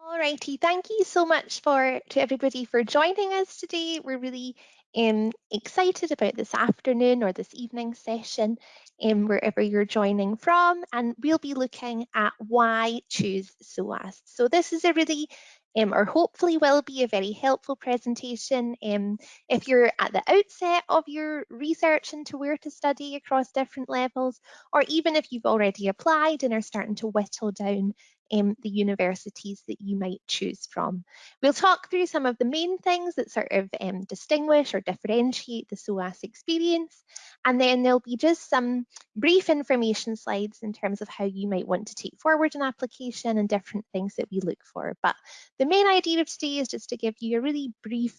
Alrighty, thank you so much for to everybody for joining us today. We're really um, excited about this afternoon or this evening session, um, wherever you're joining from, and we'll be looking at why choose SOAS. So this is a really um, or hopefully will be a very helpful presentation um, if you're at the outset of your research into where to study across different levels, or even if you've already applied and are starting to whittle down um, the universities that you might choose from. We'll talk through some of the main things that sort of um, distinguish or differentiate the SOAS experience, and then there'll be just some brief information slides in terms of how you might want to take forward an application and different things that we look for. But the main idea of today is just to give you a really brief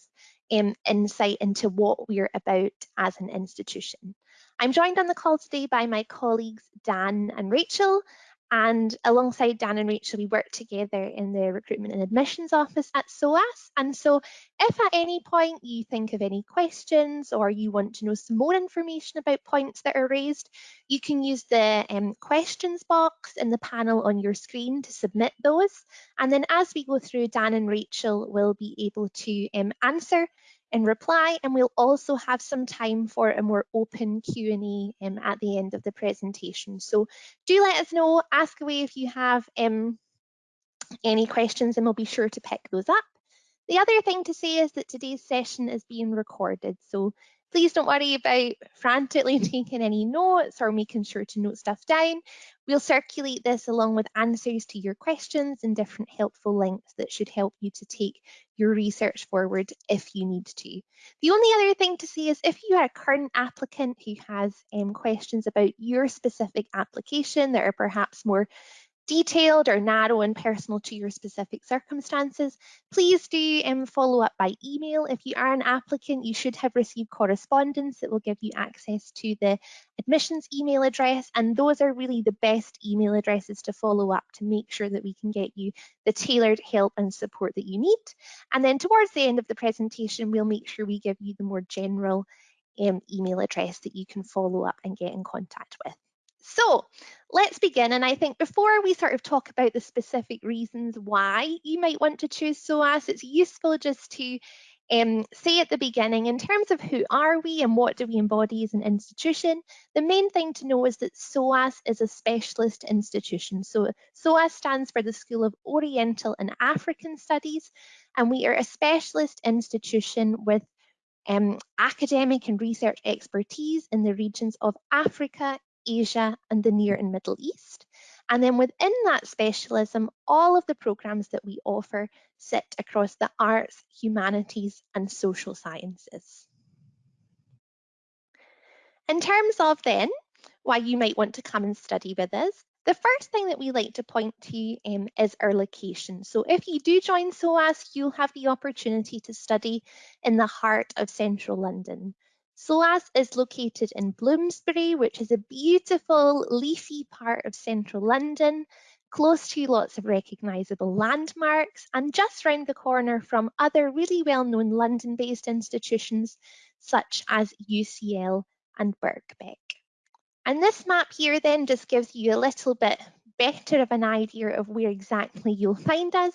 um, insight into what we're about as an institution. I'm joined on the call today by my colleagues Dan and Rachel, and alongside Dan and Rachel, we work together in the recruitment and admissions office at SOAS. And so if at any point you think of any questions or you want to know some more information about points that are raised, you can use the um, questions box in the panel on your screen to submit those. And then as we go through, Dan and Rachel will be able to um, answer in reply and we'll also have some time for a more open Q&A um, at the end of the presentation. So do let us know, ask away if you have um, any questions and we'll be sure to pick those up. The other thing to say is that today's session is being recorded, so Please don't worry about frantically taking any notes or making sure to note stuff down. We'll circulate this along with answers to your questions and different helpful links that should help you to take your research forward if you need to. The only other thing to say is if you are a current applicant who has um, questions about your specific application that are perhaps more detailed or narrow and personal to your specific circumstances, please do um, follow up by email. If you are an applicant, you should have received correspondence that will give you access to the admissions email address. And those are really the best email addresses to follow up to make sure that we can get you the tailored help and support that you need. And then towards the end of the presentation, we'll make sure we give you the more general um, email address that you can follow up and get in contact with. So let's begin. And I think before we sort of talk about the specific reasons why you might want to choose SOAS, it's useful just to um, say at the beginning, in terms of who are we and what do we embody as an institution, the main thing to know is that SOAS is a specialist institution. So SOAS stands for the School of Oriental and African Studies, and we are a specialist institution with um, academic and research expertise in the regions of Africa, Asia and the Near and Middle East. And then within that specialism, all of the programs that we offer sit across the arts, humanities and social sciences. In terms of then, why you might want to come and study with us, the first thing that we like to point to um, is our location. So if you do join SOAS, you'll have the opportunity to study in the heart of central London. SOAS is located in Bloomsbury, which is a beautiful leafy part of central London, close to lots of recognisable landmarks and just round the corner from other really well-known London-based institutions such as UCL and Birkbeck. And this map here then just gives you a little bit better of an idea of where exactly you'll find us.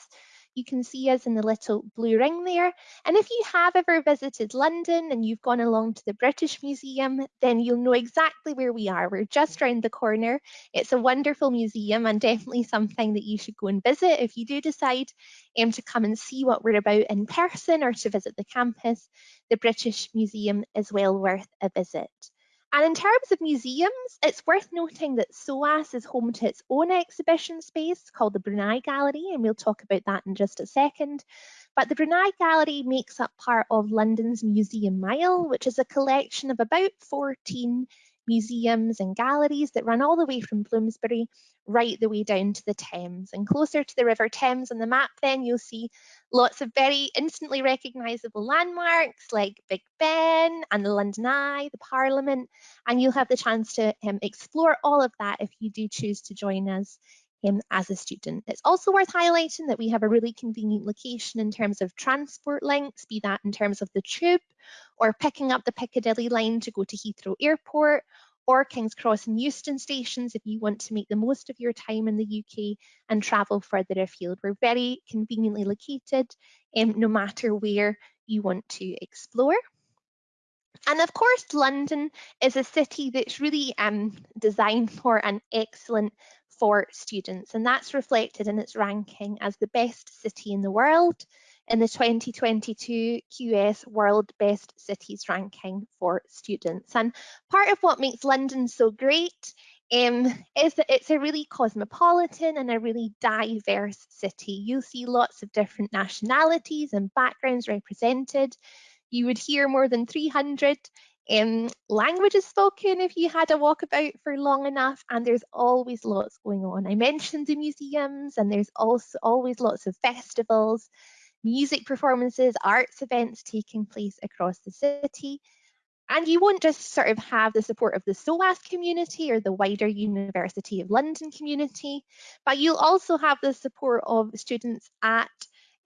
You can see us in the little blue ring there. And if you have ever visited London and you've gone along to the British Museum, then you'll know exactly where we are. We're just round the corner. It's a wonderful museum and definitely something that you should go and visit if you do decide um, to come and see what we're about in person or to visit the campus. The British Museum is well worth a visit. And in terms of museums, it's worth noting that SOAS is home to its own exhibition space called the Brunei Gallery, and we'll talk about that in just a second. But the Brunei Gallery makes up part of London's Museum Mile, which is a collection of about 14 museums and galleries that run all the way from Bloomsbury right the way down to the Thames. And closer to the River Thames on the map then you'll see lots of very instantly recognisable landmarks like Big Ben and the London Eye, the Parliament, and you'll have the chance to um, explore all of that if you do choose to join us um, as a student. It's also worth highlighting that we have a really convenient location in terms of transport links, be that in terms of the tube or picking up the Piccadilly line to go to Heathrow Airport or King's Cross and Euston stations if you want to make the most of your time in the UK and travel further afield. We're very conveniently located um, no matter where you want to explore. And of course, London is a city that's really um, designed for and excellent for students, and that's reflected in its ranking as the best city in the world in the 2022 QS World Best Cities ranking for students. And part of what makes London so great um, is that it's a really cosmopolitan and a really diverse city. You'll see lots of different nationalities and backgrounds represented. You would hear more than 300 um, languages spoken if you had a walkabout for long enough, and there's always lots going on. I mentioned the museums, and there's also always lots of festivals, music performances, arts events taking place across the city. And you won't just sort of have the support of the SOAS community or the wider University of London community, but you'll also have the support of students at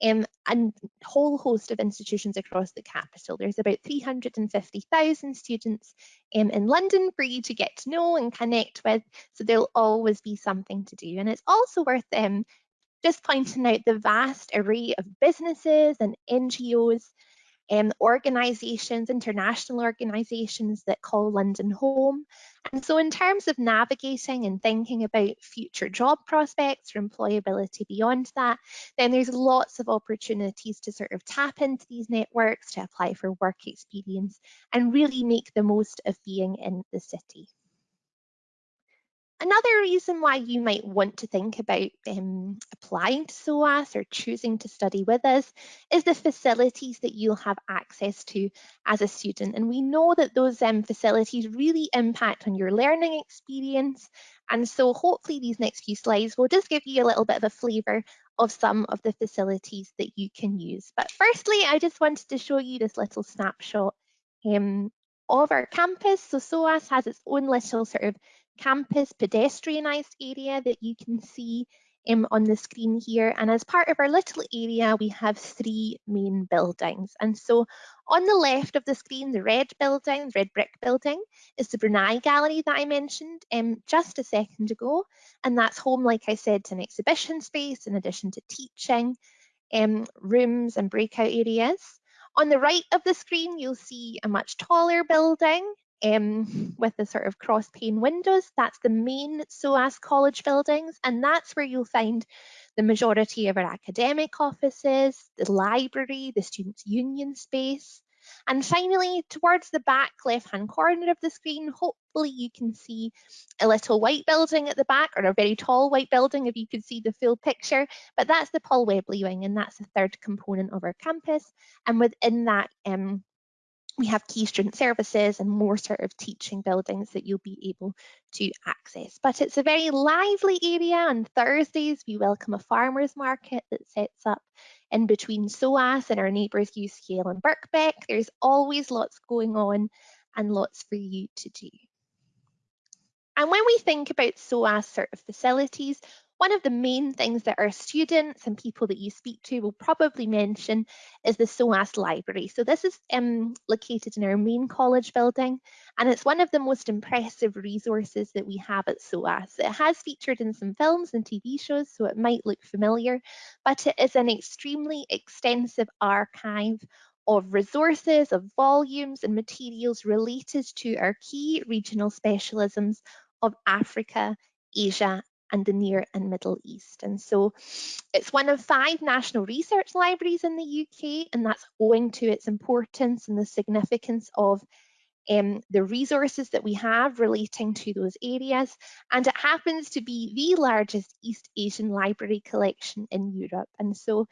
um, a whole host of institutions across the capital. There's about 350,000 students um, in London for you to get to know and connect with, so there'll always be something to do. And it's also worth um, just pointing out the vast array of businesses and NGOs um, organisations, international organisations that call London home. And so in terms of navigating and thinking about future job prospects or employability beyond that, then there's lots of opportunities to sort of tap into these networks, to apply for work experience and really make the most of being in the city. Another reason why you might want to think about um, applying to SOAS or choosing to study with us is the facilities that you'll have access to as a student. And we know that those um, facilities really impact on your learning experience. And so hopefully these next few slides will just give you a little bit of a flavour of some of the facilities that you can use. But firstly, I just wanted to show you this little snapshot um, of our campus. So SOAS has its own little sort of campus pedestrianised area that you can see um, on the screen here. And as part of our little area, we have three main buildings. And so on the left of the screen, the red building, the red brick building, is the Brunei Gallery that I mentioned um, just a second ago. And that's home, like I said, to an exhibition space in addition to teaching, um, rooms and breakout areas. On the right of the screen, you'll see a much taller building um, with the sort of cross pane windows. That's the main SOAS college buildings, and that's where you'll find the majority of our academic offices, the library, the Students' Union space. And finally, towards the back left-hand corner of the screen, hopefully you can see a little white building at the back, or a very tall white building if you could see the full picture, but that's the Paul Webley wing, and that's the third component of our campus. And within that, um, we have key student services and more sort of teaching buildings that you'll be able to access. But it's a very lively area. On Thursdays, we welcome a farmers market that sets up in between SOAS and our neighbours UCL and Birkbeck. There's always lots going on and lots for you to do. And when we think about SOAS sort of facilities, one of the main things that our students and people that you speak to will probably mention is the SOAS library. So this is um, located in our main college building and it's one of the most impressive resources that we have at SOAS. It has featured in some films and TV shows so it might look familiar, but it is an extremely extensive archive of resources, of volumes and materials related to our key regional specialisms of Africa, Asia and the Near and Middle East. And so it's one of five national research libraries in the UK, and that's owing to its importance and the significance of um, the resources that we have relating to those areas. And it happens to be the largest East Asian library collection in Europe. And so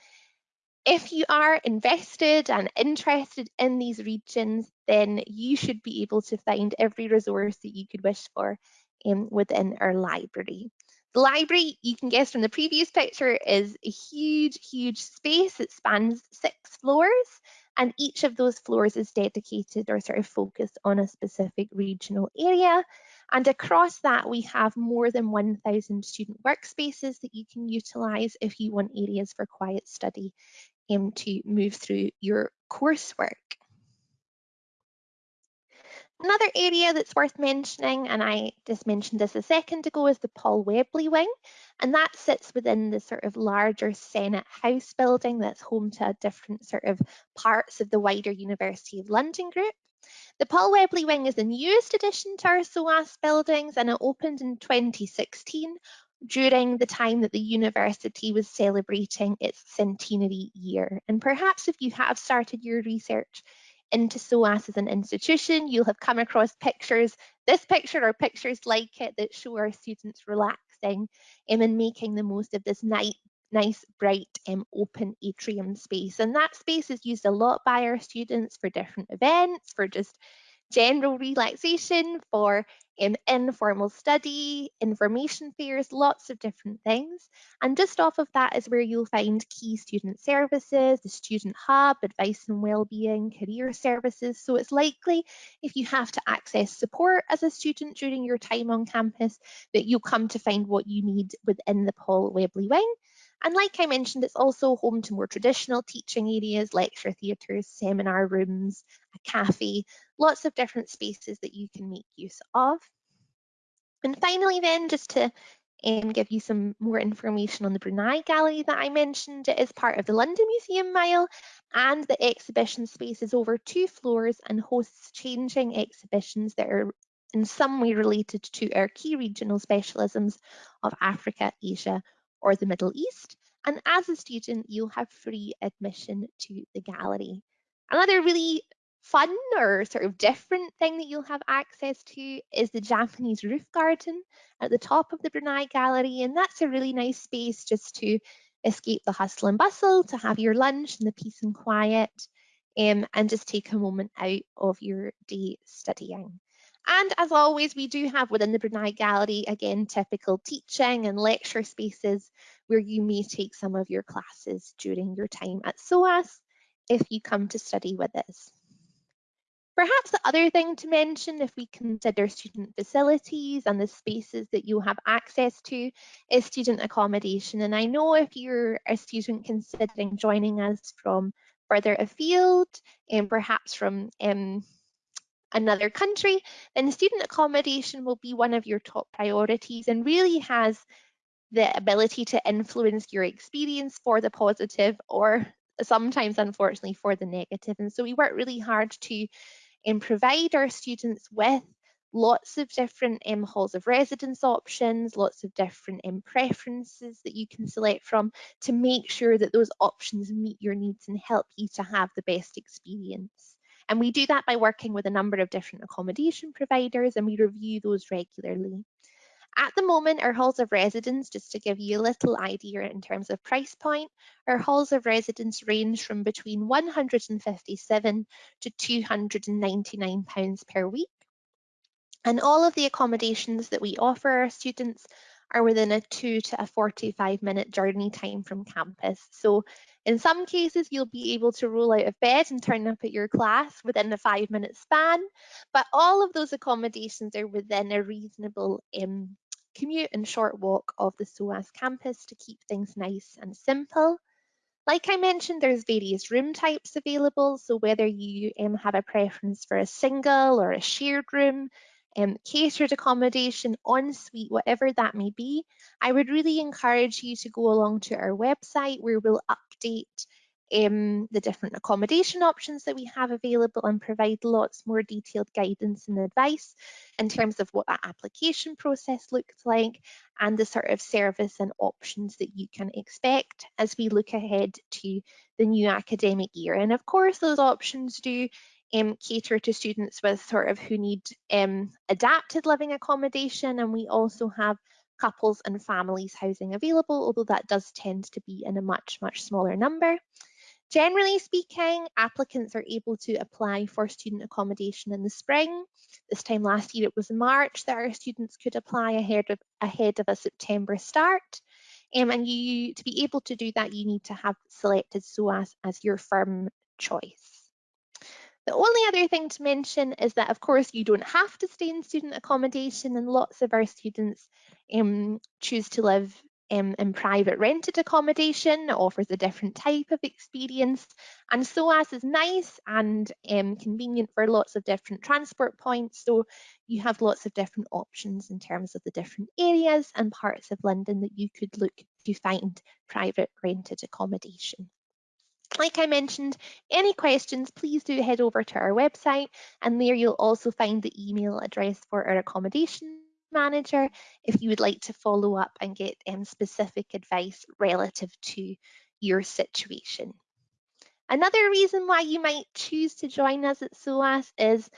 if you are invested and interested in these regions, then you should be able to find every resource that you could wish for um, within our library. The library, you can guess from the previous picture, is a huge, huge space. It spans six floors and each of those floors is dedicated or sort of focused on a specific regional area. And across that, we have more than 1,000 student workspaces that you can utilise if you want areas for quiet study um, to move through your coursework. Another area that's worth mentioning, and I just mentioned this a second ago, is the Paul Webley wing, and that sits within the sort of larger Senate House building that's home to different sort of parts of the wider University of London group. The Paul Webley wing is the newest addition to our SOAS buildings and it opened in 2016 during the time that the university was celebrating its centenary year. And perhaps if you have started your research into SOAS as an institution, you'll have come across pictures, this picture or pictures like it that show our students relaxing um, and making the most of this night, nice, bright, um, open atrium space. And that space is used a lot by our students for different events, for just general relaxation, for um, informal study, information fairs, lots of different things. And just off of that is where you'll find key student services, the student hub, advice and wellbeing, career services. So it's likely if you have to access support as a student during your time on campus that you'll come to find what you need within the Paul Webley wing. And like I mentioned, it's also home to more traditional teaching areas, lecture theatres, seminar rooms, a cafe, lots of different spaces that you can make use of. And finally then, just to um, give you some more information on the Brunei Gallery that I mentioned. It is part of the London Museum Mile and the exhibition space is over two floors and hosts changing exhibitions that are in some way related to our key regional specialisms of Africa, Asia or the Middle East. And as a student, you'll have free admission to the gallery. Another really fun or sort of different thing that you'll have access to is the Japanese roof garden at the top of the Brunei Gallery. And that's a really nice space just to escape the hustle and bustle, to have your lunch in the peace and quiet, um, and just take a moment out of your day studying. And as always, we do have within the Brunei Gallery, again, typical teaching and lecture spaces where you may take some of your classes during your time at SOAS if you come to study with us. Perhaps the other thing to mention if we consider student facilities and the spaces that you have access to is student accommodation. And I know if you're a student considering joining us from further afield and perhaps from um, another country, then student accommodation will be one of your top priorities and really has the ability to influence your experience for the positive or sometimes unfortunately for the negative. And so we work really hard to and provide our students with lots of different um, halls of residence options, lots of different um, preferences that you can select from to make sure that those options meet your needs and help you to have the best experience. And we do that by working with a number of different accommodation providers and we review those regularly. At the moment, our halls of residence, just to give you a little idea in terms of price point, our halls of residence range from between 157 to 299 pounds per week. And all of the accommodations that we offer our students are within a two to a 45 minute journey time from campus. So in some cases, you'll be able to roll out of bed and turn up at your class within a five minute span, but all of those accommodations are within a reasonable um, commute and short walk of the SOAS campus to keep things nice and simple. Like I mentioned, there's various room types available, so whether you um, have a preference for a single or a shared room, um, catered accommodation, ensuite, whatever that may be, I would really encourage you to go along to our website where we'll update um, the different accommodation options that we have available and provide lots more detailed guidance and advice in terms of what that application process looks like and the sort of service and options that you can expect as we look ahead to the new academic year. And of course, those options do um, cater to students with sort of who need um, adapted living accommodation and we also have couples and families housing available, although that does tend to be in a much, much smaller number. Generally speaking, applicants are able to apply for student accommodation in the spring. This time last year it was March that our students could apply ahead of, ahead of a September start. Um, and you to be able to do that, you need to have selected SOAS as your firm choice. The only other thing to mention is that, of course, you don't have to stay in student accommodation, and lots of our students um, choose to live um, in private rented accommodation offers a different type of experience. And SOAS is nice and um, convenient for lots of different transport points. So you have lots of different options in terms of the different areas and parts of London that you could look to find private rented accommodation. Like I mentioned, any questions, please do head over to our website and there you'll also find the email address for our accommodation manager if you would like to follow up and get um, specific advice relative to your situation. Another reason why you might choose to join us at SOAS is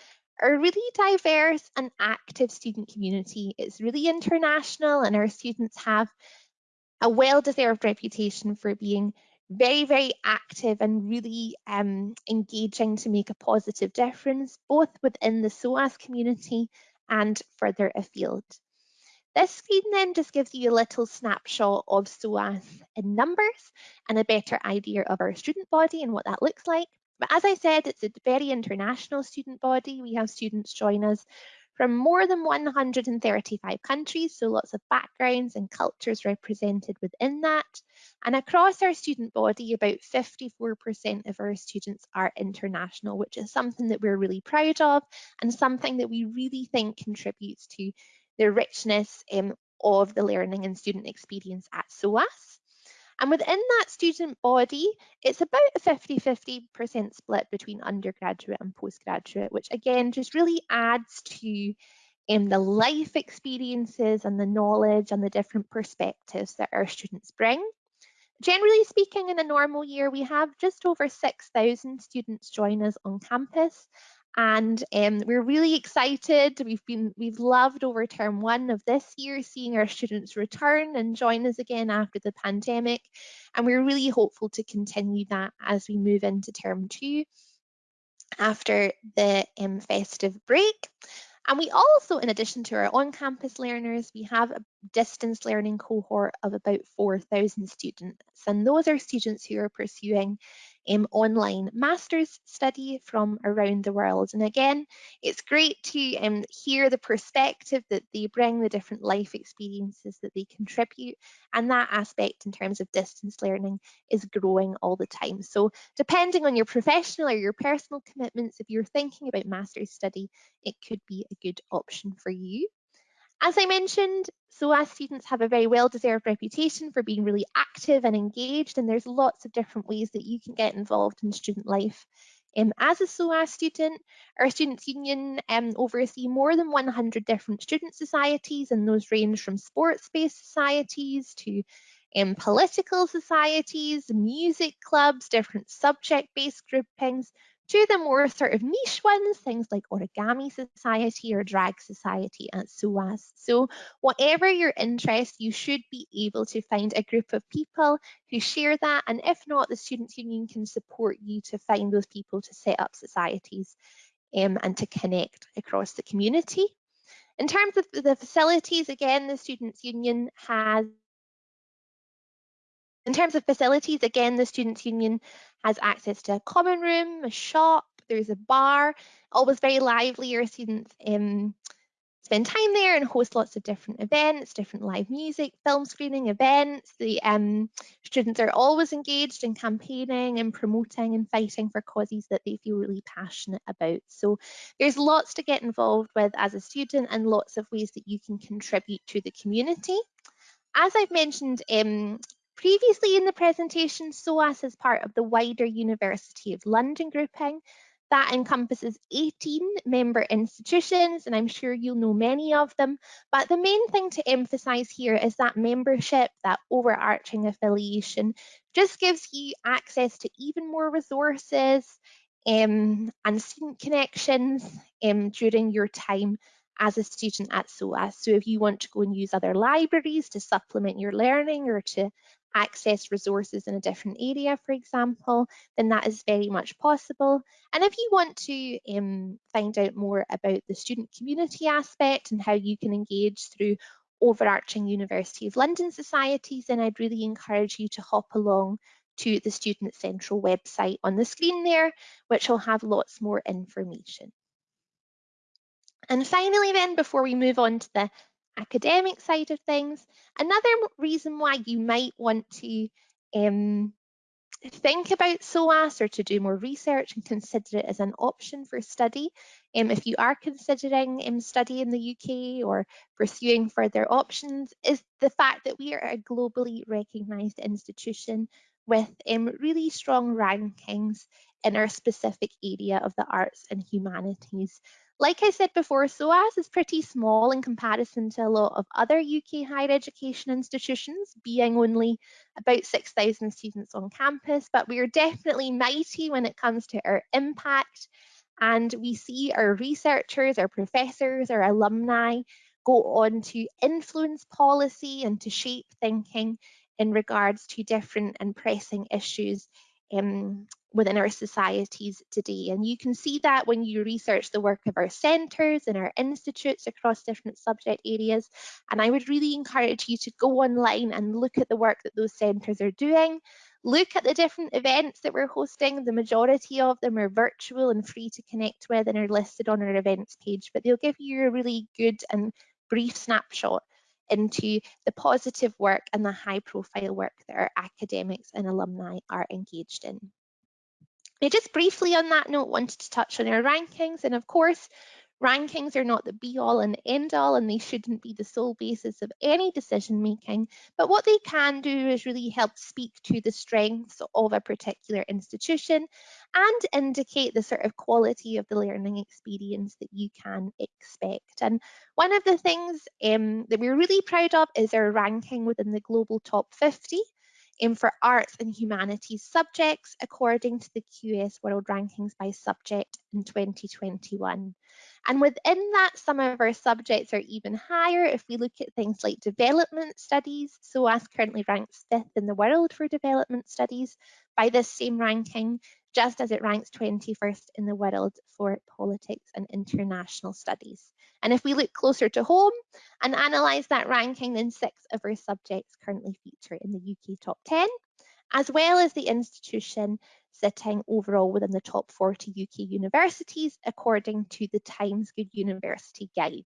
a really diverse and active student community. It's really international and our students have a well-deserved reputation for being very, very active and really um, engaging to make a positive difference, both within the SOAS community and further afield. This screen then just gives you a little snapshot of SOAS in numbers and a better idea of our student body and what that looks like. But as I said, it's a very international student body. We have students join us from more than 135 countries, so lots of backgrounds and cultures represented within that. And across our student body, about 54% of our students are international, which is something that we're really proud of and something that we really think contributes to the richness um, of the learning and student experience at SOAS. And within that student body, it's about a 50-50% split between undergraduate and postgraduate, which again just really adds to um, the life experiences and the knowledge and the different perspectives that our students bring. Generally speaking, in a normal year, we have just over 6,000 students join us on campus and um, we're really excited. We've been we've loved over term one of this year seeing our students return and join us again after the pandemic, and we're really hopeful to continue that as we move into term two after the um, festive break. And we also, in addition to our on-campus learners, we have a distance learning cohort of about 4,000 students. And those are students who are pursuing um, online master's study from around the world. And again, it's great to um, hear the perspective that they bring, the different life experiences that they contribute, and that aspect in terms of distance learning is growing all the time. So depending on your professional or your personal commitments, if you're thinking about master's study, it could be a good option for you. As I mentioned, SOAS students have a very well-deserved reputation for being really active and engaged, and there's lots of different ways that you can get involved in student life. Um, as a SOAS student, our Students' Union um, oversee more than 100 different student societies, and those range from sports-based societies to um, political societies, music clubs, different subject-based groupings, to the more sort of niche ones, things like Origami Society or Drag Society at SOAS. So whatever your interest, you should be able to find a group of people who share that. And if not, the Students' Union can support you to find those people to set up societies um, and to connect across the community. In terms of the facilities, again, the Students' Union has in terms of facilities, again, the Students' Union has access to a common room, a shop, there's a bar, always very lively. Your students um, spend time there and host lots of different events, different live music, film screening events. The um, students are always engaged in campaigning and promoting and fighting for causes that they feel really passionate about. So there's lots to get involved with as a student and lots of ways that you can contribute to the community. As I've mentioned, um, Previously in the presentation, SOAS is part of the wider University of London grouping. That encompasses 18 member institutions, and I'm sure you'll know many of them. But the main thing to emphasise here is that membership, that overarching affiliation, just gives you access to even more resources um, and student connections um, during your time as a student at SOAS. So if you want to go and use other libraries to supplement your learning or to access resources in a different area, for example, then that is very much possible. And if you want to um, find out more about the student community aspect and how you can engage through overarching University of London societies, then I'd really encourage you to hop along to the Student Central website on the screen there, which will have lots more information. And finally then, before we move on to the academic side of things. Another reason why you might want to um, think about SOAS or to do more research and consider it as an option for study. Um, if you are considering um, study in the UK or pursuing further options, is the fact that we are a globally recognised institution with um, really strong rankings in our specific area of the arts and humanities. Like I said before, SOAS is pretty small in comparison to a lot of other UK higher education institutions, being only about 6,000 students on campus, but we are definitely mighty when it comes to our impact. And we see our researchers, our professors, our alumni go on to influence policy and to shape thinking in regards to different and pressing issues um, within our societies today. And you can see that when you research the work of our centres and our institutes across different subject areas. And I would really encourage you to go online and look at the work that those centres are doing. Look at the different events that we're hosting. The majority of them are virtual and free to connect with and are listed on our events page, but they'll give you a really good and brief snapshot into the positive work and the high profile work that our academics and alumni are engaged in. I just briefly on that note wanted to touch on our rankings and of course Rankings are not the be all and end all, and they shouldn't be the sole basis of any decision making. But what they can do is really help speak to the strengths of a particular institution and indicate the sort of quality of the learning experience that you can expect. And one of the things um, that we're really proud of is our ranking within the global top 50 um, for arts and humanities subjects according to the QS World Rankings by Subject in 2021. And within that, some of our subjects are even higher if we look at things like development studies. SOAS currently ranks fifth in the world for development studies by this same ranking, just as it ranks 21st in the world for politics and international studies. And if we look closer to home and analyse that ranking, then six of our subjects currently feature in the UK top 10, as well as the institution sitting overall within the top 40 UK universities according to the Times Good University Guide.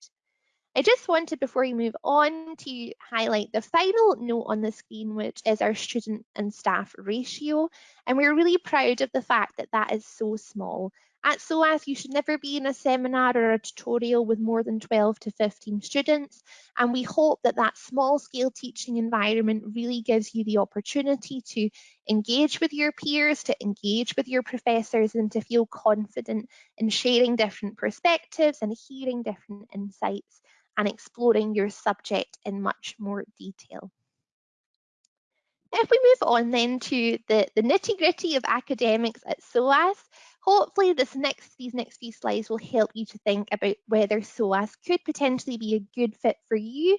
I just wanted, before we move on, to highlight the final note on the screen, which is our student and staff ratio. And we're really proud of the fact that that is so small. At SOAS, you should never be in a seminar or a tutorial with more than 12 to 15 students. And we hope that that small scale teaching environment really gives you the opportunity to engage with your peers, to engage with your professors and to feel confident in sharing different perspectives and hearing different insights and exploring your subject in much more detail. If we move on then to the, the nitty gritty of academics at SOAS, hopefully this next, these next few slides will help you to think about whether SOAS could potentially be a good fit for you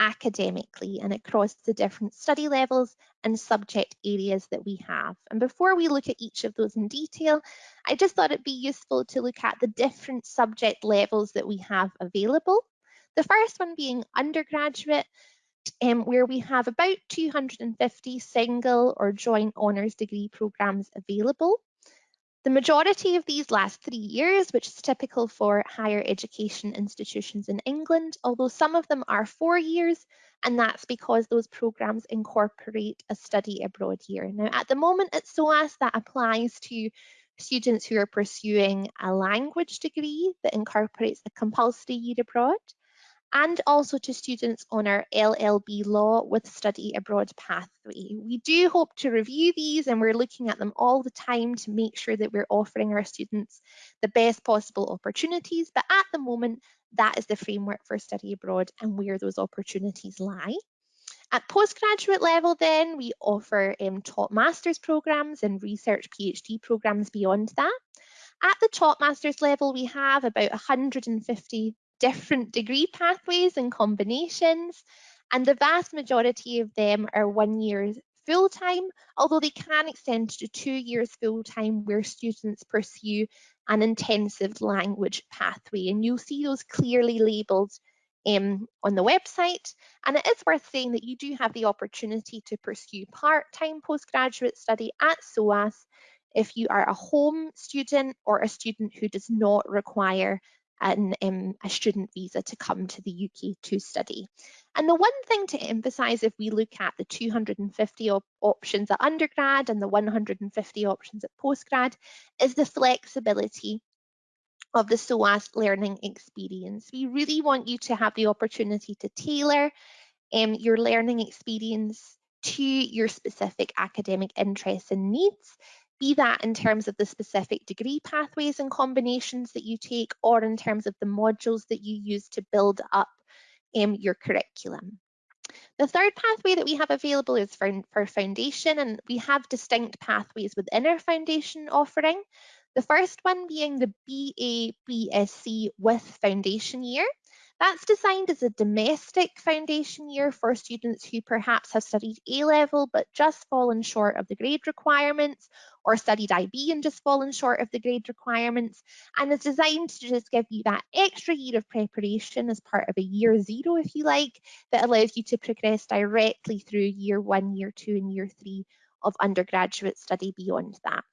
academically and across the different study levels and subject areas that we have. And before we look at each of those in detail, I just thought it'd be useful to look at the different subject levels that we have available. The first one being undergraduate, um, where we have about 250 single or joint honours degree programmes available. The majority of these last three years, which is typical for higher education institutions in England, although some of them are four years, and that's because those programmes incorporate a study abroad year. Now, at the moment at SOAS, that applies to students who are pursuing a language degree that incorporates a compulsory year abroad and also to students on our LLB law with study abroad pathway. We do hope to review these and we're looking at them all the time to make sure that we're offering our students the best possible opportunities. But at the moment, that is the framework for study abroad and where those opportunities lie. At postgraduate level then, we offer um, top master's programs and research PhD programs beyond that. At the top master's level, we have about 150 different degree pathways and combinations, and the vast majority of them are one year full time, although they can extend to two years full time where students pursue an intensive language pathway. And you'll see those clearly labelled um, on the website. And it is worth saying that you do have the opportunity to pursue part-time postgraduate study at SOAS if you are a home student or a student who does not require an, um, a student visa to come to the UK to study. And the one thing to emphasise if we look at the 250 op options at undergrad and the 150 options at postgrad is the flexibility of the SOAS learning experience. We really want you to have the opportunity to tailor um, your learning experience to your specific academic interests and needs, be that in terms of the specific degree pathways and combinations that you take or in terms of the modules that you use to build up um, your curriculum. The third pathway that we have available is for, for foundation and we have distinct pathways within our foundation offering. The first one being the BA BSc with foundation year. That's designed as a domestic foundation year for students who perhaps have studied A-level but just fallen short of the grade requirements or studied IB and just fallen short of the grade requirements and is designed to just give you that extra year of preparation as part of a year zero, if you like, that allows you to progress directly through year one, year two and year three of undergraduate study beyond that.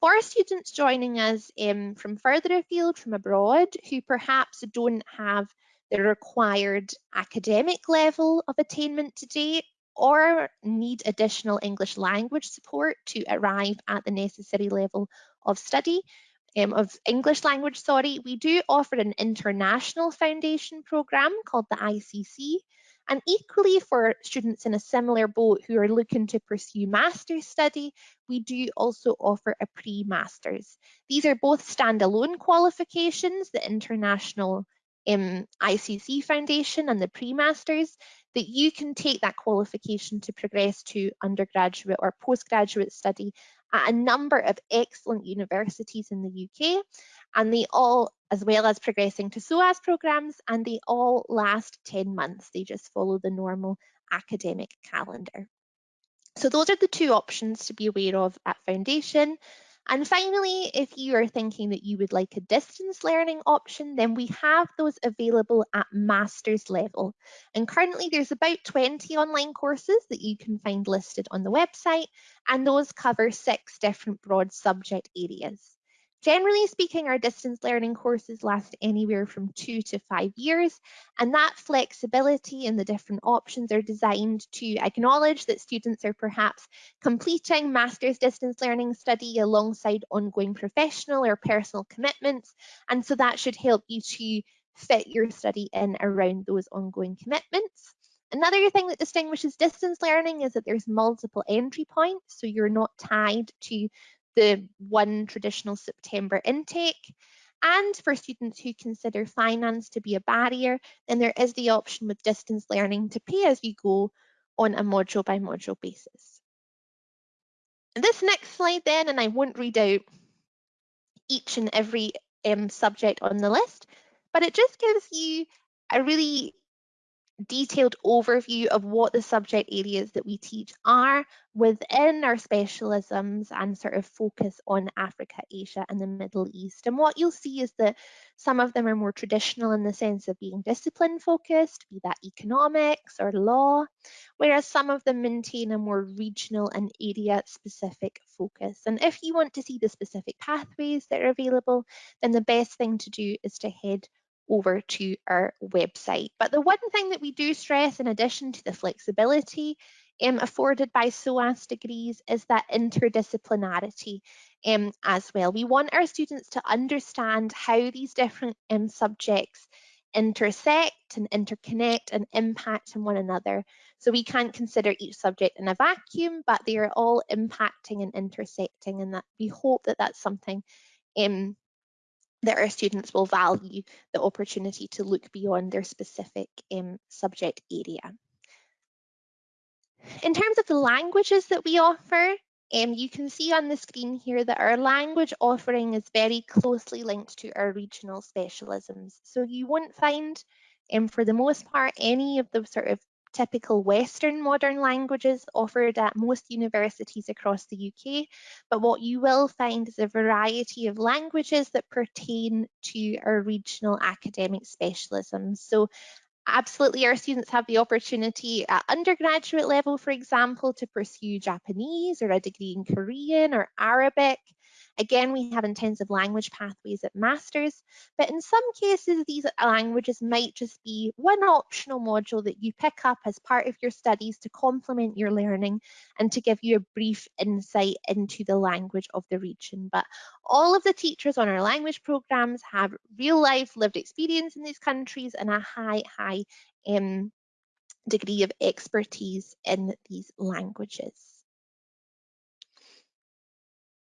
For students joining us um, from further afield, from abroad, who perhaps don't have the required academic level of attainment to date or need additional English language support to arrive at the necessary level of study, um, of English language, sorry, we do offer an international foundation programme called the ICC. And equally for students in a similar boat who are looking to pursue master's study, we do also offer a pre-masters. These are both standalone qualifications, the international um, ICC Foundation and the pre-masters that you can take that qualification to progress to undergraduate or postgraduate study at a number of excellent universities in the UK and they all as well as progressing to SOAS programs and they all last 10 months they just follow the normal academic calendar. So those are the two options to be aware of at foundation and finally, if you are thinking that you would like a distance learning option, then we have those available at master's level. And currently there's about 20 online courses that you can find listed on the website, and those cover six different broad subject areas. Generally speaking, our distance learning courses last anywhere from two to five years, and that flexibility and the different options are designed to acknowledge that students are perhaps completing master's distance learning study alongside ongoing professional or personal commitments, and so that should help you to fit your study in around those ongoing commitments. Another thing that distinguishes distance learning is that there's multiple entry points, so you're not tied to the one traditional September intake. And for students who consider finance to be a barrier, then there is the option with distance learning to pay as you go on a module by module basis. And this next slide then, and I won't read out each and every um, subject on the list, but it just gives you a really detailed overview of what the subject areas that we teach are within our specialisms and sort of focus on Africa, Asia and the Middle East. And what you'll see is that some of them are more traditional in the sense of being discipline focused, be that economics or law, whereas some of them maintain a more regional and area specific focus. And if you want to see the specific pathways that are available, then the best thing to do is to head over to our website. But the one thing that we do stress in addition to the flexibility um, afforded by SOAS degrees is that interdisciplinarity um, as well. We want our students to understand how these different um, subjects intersect and interconnect and impact on one another. So we can't consider each subject in a vacuum, but they are all impacting and intersecting and that we hope that that's something um, that our students will value the opportunity to look beyond their specific um, subject area. In terms of the languages that we offer, um, you can see on the screen here that our language offering is very closely linked to our regional specialisms. So you won't find, um, for the most part, any of the sort of typical Western modern languages offered at most universities across the UK, but what you will find is a variety of languages that pertain to our regional academic specialisms. So absolutely our students have the opportunity at undergraduate level, for example, to pursue Japanese or a degree in Korean or Arabic. Again, we have intensive language pathways at Masters, but in some cases, these languages might just be one optional module that you pick up as part of your studies to complement your learning and to give you a brief insight into the language of the region. But all of the teachers on our language programs have real life lived experience in these countries and a high, high um, degree of expertise in these languages.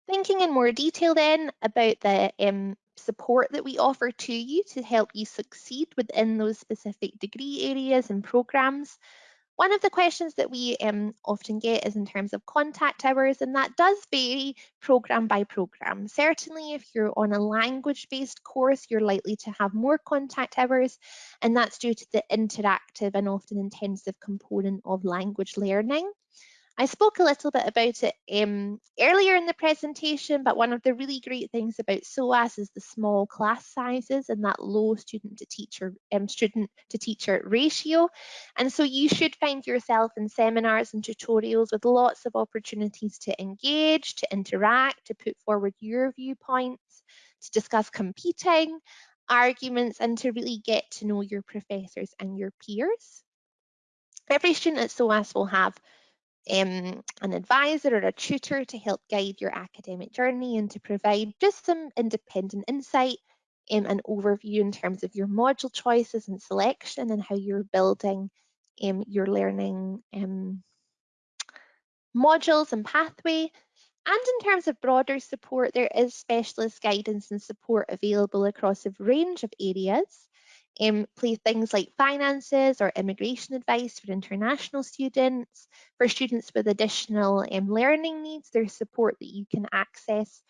Thinking in more detail then about the um, support that we offer to you to help you succeed within those specific degree areas and programs. One of the questions that we um, often get is in terms of contact hours, and that does vary program by program. Certainly, if you're on a language-based course, you're likely to have more contact hours, and that's due to the interactive and often intensive component of language learning. I spoke a little bit about it um, earlier in the presentation, but one of the really great things about SOAS is the small class sizes and that low student to teacher um, student to teacher ratio. And so you should find yourself in seminars and tutorials with lots of opportunities to engage, to interact, to put forward your viewpoints, to discuss competing arguments and to really get to know your professors and your peers. Every student at SOAS will have um, an advisor or a tutor to help guide your academic journey and to provide just some independent insight um, and overview in terms of your module choices and selection and how you're building um, your learning um, modules and pathway. And in terms of broader support, there is specialist guidance and support available across a range of areas um, play things like finances or immigration advice for international students. For students with additional um, learning needs, there's support that you can access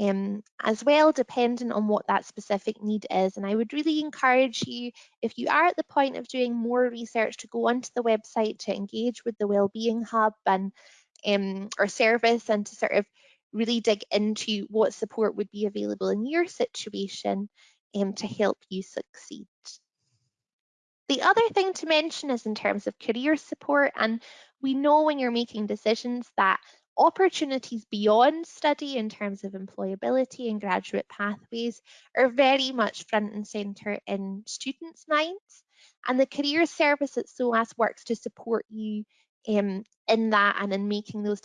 um, as well, depending on what that specific need is. And I would really encourage you, if you are at the point of doing more research, to go onto the website to engage with the Wellbeing Hub and um, or service and to sort of really dig into what support would be available in your situation um, to help you succeed. The other thing to mention is in terms of career support, and we know when you're making decisions that opportunities beyond study in terms of employability and graduate pathways are very much front and centre in students' minds. And the Career Service at SOAS works to support you um, in that and in making those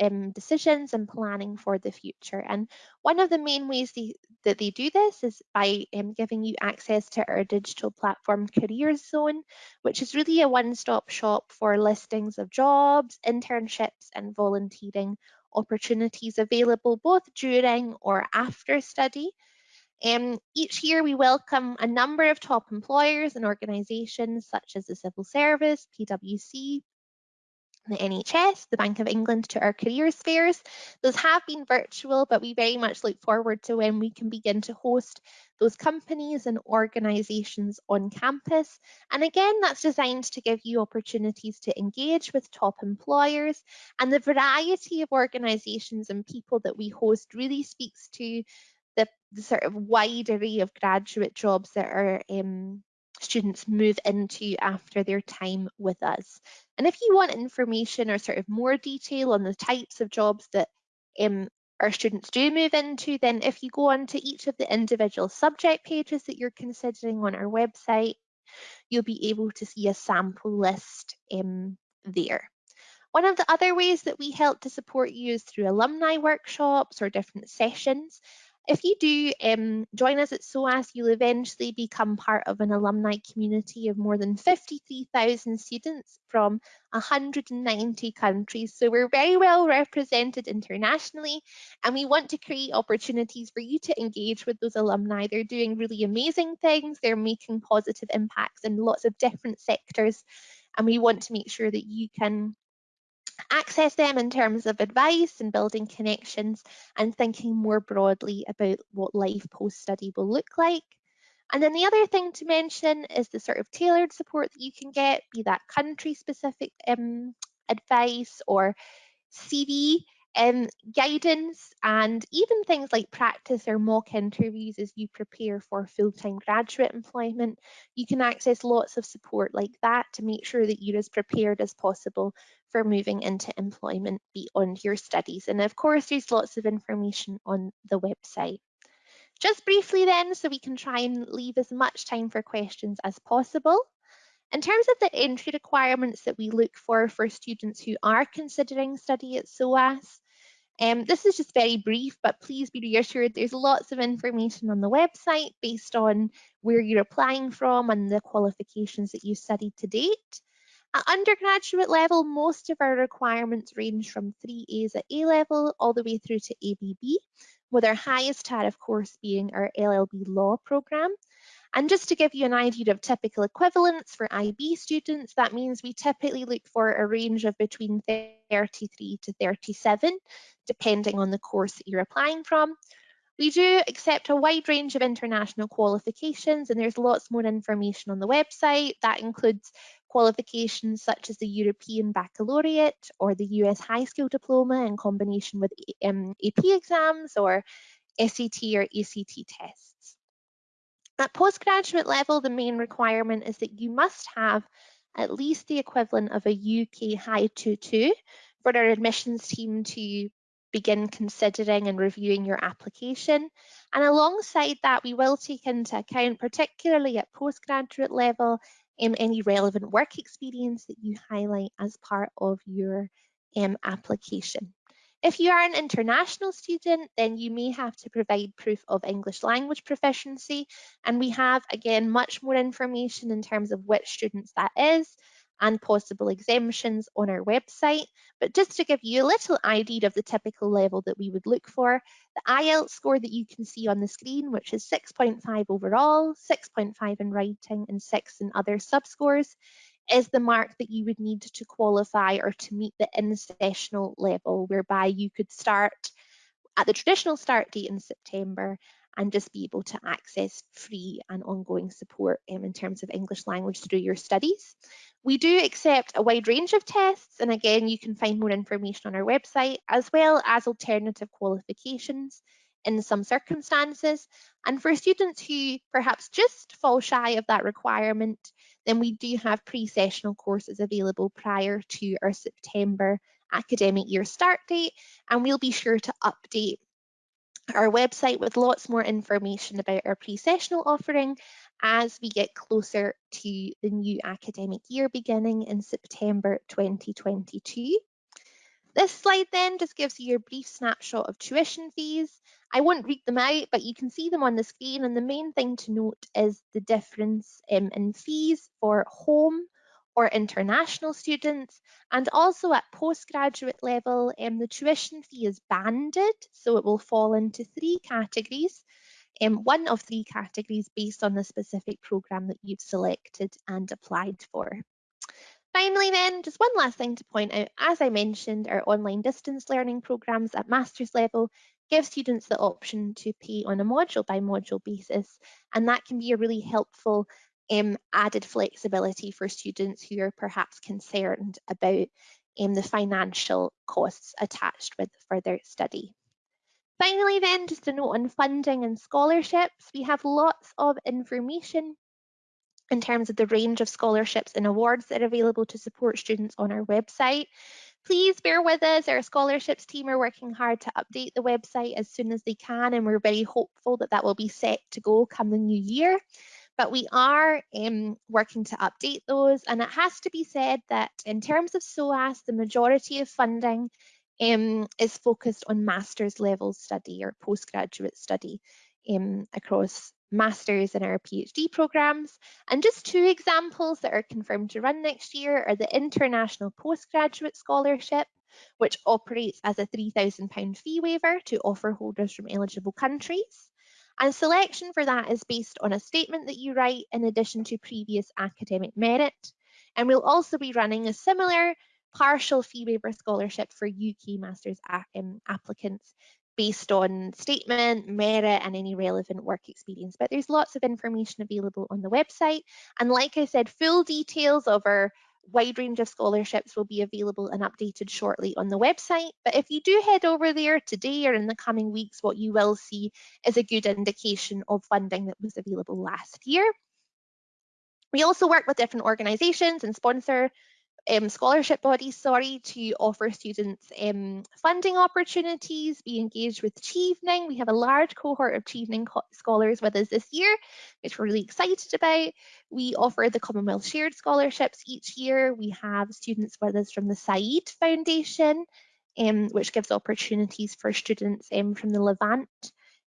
um, decisions and planning for the future. And one of the main ways that they do this is by um, giving you access to our digital platform Careers Zone, which is really a one-stop shop for listings of jobs, internships and volunteering opportunities available both during or after study. Um, each year we welcome a number of top employers and organisations such as the Civil Service, PwC, the NHS, the Bank of England to our careers fairs. Those have been virtual, but we very much look forward to when we can begin to host those companies and organisations on campus. And again, that's designed to give you opportunities to engage with top employers. And the variety of organisations and people that we host really speaks to the, the sort of wide array of graduate jobs that are um, students move into after their time with us. And if you want information or sort of more detail on the types of jobs that um, our students do move into, then if you go on to each of the individual subject pages that you're considering on our website, you'll be able to see a sample list um, there. One of the other ways that we help to support you is through alumni workshops or different sessions. If you do um, join us at SOAS, you'll eventually become part of an alumni community of more than 53,000 students from 190 countries. So we're very well represented internationally and we want to create opportunities for you to engage with those alumni. They're doing really amazing things. They're making positive impacts in lots of different sectors and we want to make sure that you can access them in terms of advice and building connections and thinking more broadly about what life post-study will look like. And then the other thing to mention is the sort of tailored support that you can get, be that country specific um, advice or CV um, guidance and even things like practice or mock interviews as you prepare for full-time graduate employment. You can access lots of support like that to make sure that you're as prepared as possible for moving into employment beyond your studies. And of course, there's lots of information on the website. Just briefly then, so we can try and leave as much time for questions as possible. In terms of the entry requirements that we look for for students who are considering study at SOAS, um, this is just very brief, but please be reassured there's lots of information on the website based on where you're applying from and the qualifications that you studied to date. At undergraduate level, most of our requirements range from 3As at A level all the way through to ABB, with our highest tariff course being our LLB Law programme. And just to give you an idea of typical equivalents for IB students, that means we typically look for a range of between 33 to 37, depending on the course that you're applying from. We do accept a wide range of international qualifications and there's lots more information on the website. That includes qualifications such as the European Baccalaureate or the US High School Diploma in combination with um, AP exams or SAT or ACT tests. At postgraduate level, the main requirement is that you must have at least the equivalent of a UK High 2-2 for our admissions team to begin considering and reviewing your application. And alongside that, we will take into account, particularly at postgraduate level, um, any relevant work experience that you highlight as part of your um, application. If you are an international student, then you may have to provide proof of English language proficiency. And we have, again, much more information in terms of which students that is and possible exemptions on our website. But just to give you a little idea of the typical level that we would look for, the IELTS score that you can see on the screen, which is 6.5 overall, 6.5 in writing and 6 in other subscores, is the mark that you would need to qualify or to meet the in-sessional level, whereby you could start at the traditional start date in September and just be able to access free and ongoing support um, in terms of English language through your studies. We do accept a wide range of tests, and again, you can find more information on our website, as well as alternative qualifications in some circumstances. And for students who perhaps just fall shy of that requirement, then we do have pre-sessional courses available prior to our September academic year start date, and we'll be sure to update our website with lots more information about our pre-sessional offering as we get closer to the new academic year beginning in September 2022. This slide then just gives you a brief snapshot of tuition fees. I won't read them out, but you can see them on the screen. And the main thing to note is the difference um, in fees for home or international students. And also at postgraduate level, um, the tuition fee is banded. So it will fall into three categories. Um, one of three categories based on the specific programme that you've selected and applied for. Finally then, just one last thing to point out, as I mentioned, our online distance learning programmes at master's level give students the option to pay on a module by module basis, and that can be a really helpful um, added flexibility for students who are perhaps concerned about um, the financial costs attached with further study. Finally then, just a note on funding and scholarships. We have lots of information in terms of the range of scholarships and awards that are available to support students on our website. Please bear with us, our scholarships team are working hard to update the website as soon as they can and we're very hopeful that that will be set to go come the new year. But we are um, working to update those and it has to be said that in terms of SOAS, the majority of funding um, is focused on master's level study or postgraduate study um, across masters and our PhD programs. And just two examples that are confirmed to run next year are the International Postgraduate Scholarship, which operates as a £3,000 fee waiver to offer holders from eligible countries. And selection for that is based on a statement that you write in addition to previous academic merit. And we'll also be running a similar partial fee waiver scholarship for UK Masters um, applicants based on statement, merit, and any relevant work experience. But there's lots of information available on the website. And like I said, full details of our wide range of scholarships will be available and updated shortly on the website. But if you do head over there today or in the coming weeks, what you will see is a good indication of funding that was available last year. We also work with different organisations and sponsor um, scholarship bodies, sorry, to offer students um, funding opportunities, be engaged with Chevening. We have a large cohort of Chevening scholars with us this year, which we're really excited about. We offer the Commonwealth Shared Scholarships each year. We have students with us from the Said Foundation, um, which gives opportunities for students um, from the Levant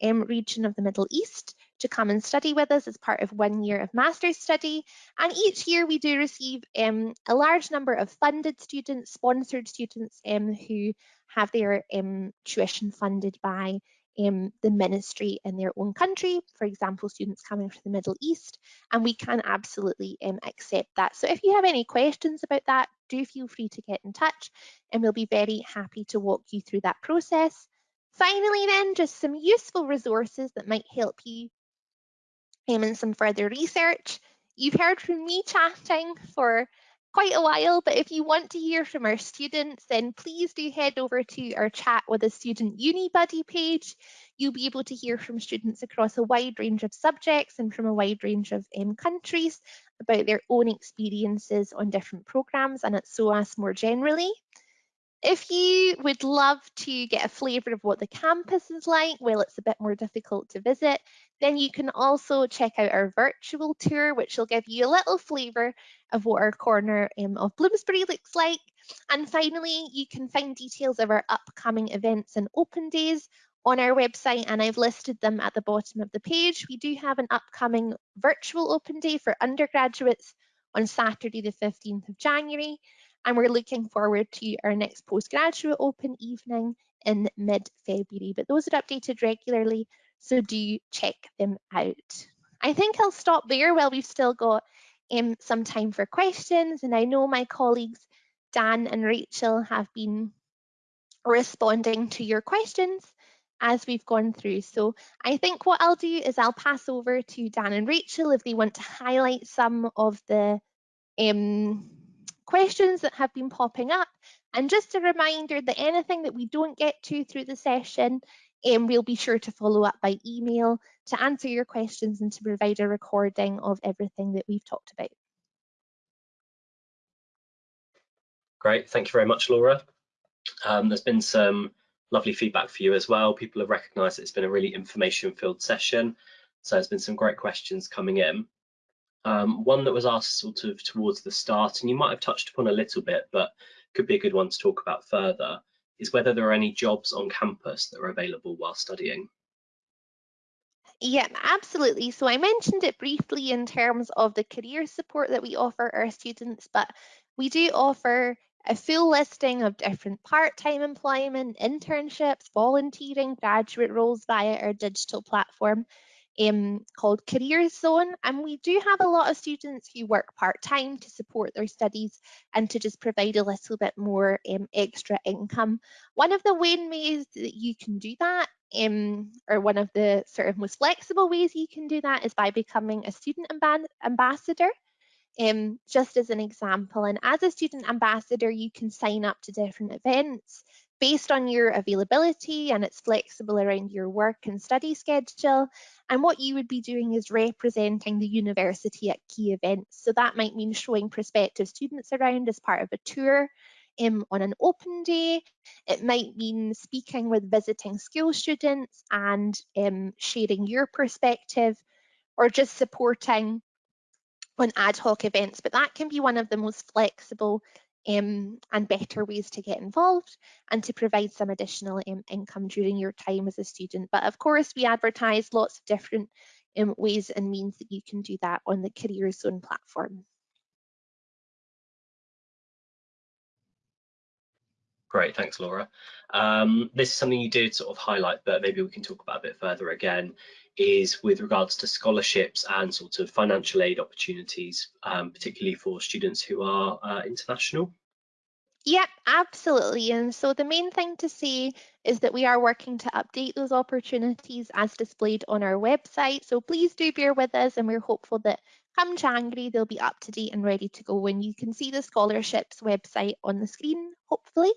um, region of the Middle East to come and study with us as part of one year of master's study. And each year we do receive um, a large number of funded students, sponsored students um, who have their um, tuition funded by um, the ministry in their own country, for example, students coming from the Middle East, and we can absolutely um, accept that. So if you have any questions about that, do feel free to get in touch and we'll be very happy to walk you through that process. Finally then, just some useful resources that might help you um, in some further research. You've heard from me chatting for quite a while, but if you want to hear from our students, then please do head over to our chat with a student Unibuddy page. You'll be able to hear from students across a wide range of subjects and from a wide range of um, countries about their own experiences on different programmes and at SOAS more generally. If you would love to get a flavour of what the campus is like, well, it's a bit more difficult to visit, then you can also check out our virtual tour, which will give you a little flavour of what our corner um, of Bloomsbury looks like. And finally, you can find details of our upcoming events and open days on our website, and I've listed them at the bottom of the page. We do have an upcoming virtual open day for undergraduates on Saturday, the 15th of January and we're looking forward to our next postgraduate open evening in mid-February. But those are updated regularly, so do check them out. I think I'll stop there while we've still got um, some time for questions. And I know my colleagues Dan and Rachel have been responding to your questions as we've gone through. So I think what I'll do is I'll pass over to Dan and Rachel if they want to highlight some of the um, questions that have been popping up. And just a reminder that anything that we don't get to through the session, um, we'll be sure to follow up by email to answer your questions and to provide a recording of everything that we've talked about. Great, thank you very much, Laura. Um, there's been some lovely feedback for you as well. People have recognised it's been a really information-filled session. So there's been some great questions coming in. Um, one that was asked sort of towards the start, and you might have touched upon a little bit, but could be a good one to talk about further, is whether there are any jobs on campus that are available while studying. Yeah, absolutely. So I mentioned it briefly in terms of the career support that we offer our students, but we do offer a full listing of different part-time employment, internships, volunteering, graduate roles via our digital platform um, called Career Zone. And we do have a lot of students who work part-time to support their studies and to just provide a little bit more um, extra income. One of the main ways that you can do that um, or one of the sort of most flexible ways you can do that is by becoming a student ambassador um, just as an example. And as a student ambassador, you can sign up to different events based on your availability and it's flexible around your work and study schedule. And what you would be doing is representing the university at key events. So that might mean showing prospective students around as part of a tour um, on an open day. It might mean speaking with visiting school students and um, sharing your perspective or just supporting on ad hoc events, but that can be one of the most flexible um, and better ways to get involved and to provide some additional um, income during your time as a student. But of course, we advertise lots of different um, ways and means that you can do that on the Career Zone platform. Great, thanks, Laura. Um, this is something you did sort of highlight, but maybe we can talk about a bit further again, is with regards to scholarships and sort of financial aid opportunities, um, particularly for students who are uh, international. Yep, absolutely. And so the main thing to say is that we are working to update those opportunities as displayed on our website. So please do bear with us and we're hopeful that come January, they'll be up to date and ready to go. And you can see the scholarships website on the screen, hopefully.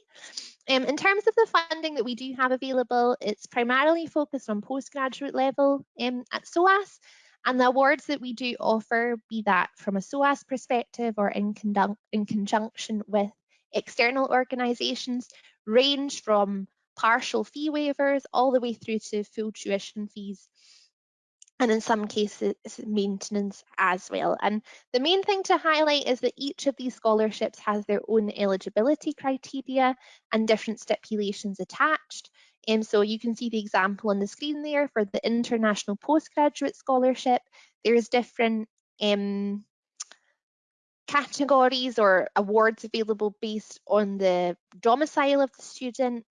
Um, in terms of the funding that we do have available, it's primarily focused on postgraduate level um, at SOAS. And the awards that we do offer, be that from a SOAS perspective or in, in conjunction with external organisations, range from partial fee waivers all the way through to full tuition fees and in some cases maintenance as well. And the main thing to highlight is that each of these scholarships has their own eligibility criteria and different stipulations attached. And um, so you can see the example on the screen there for the International Postgraduate Scholarship. There's different um, categories or awards available based on the domicile of the student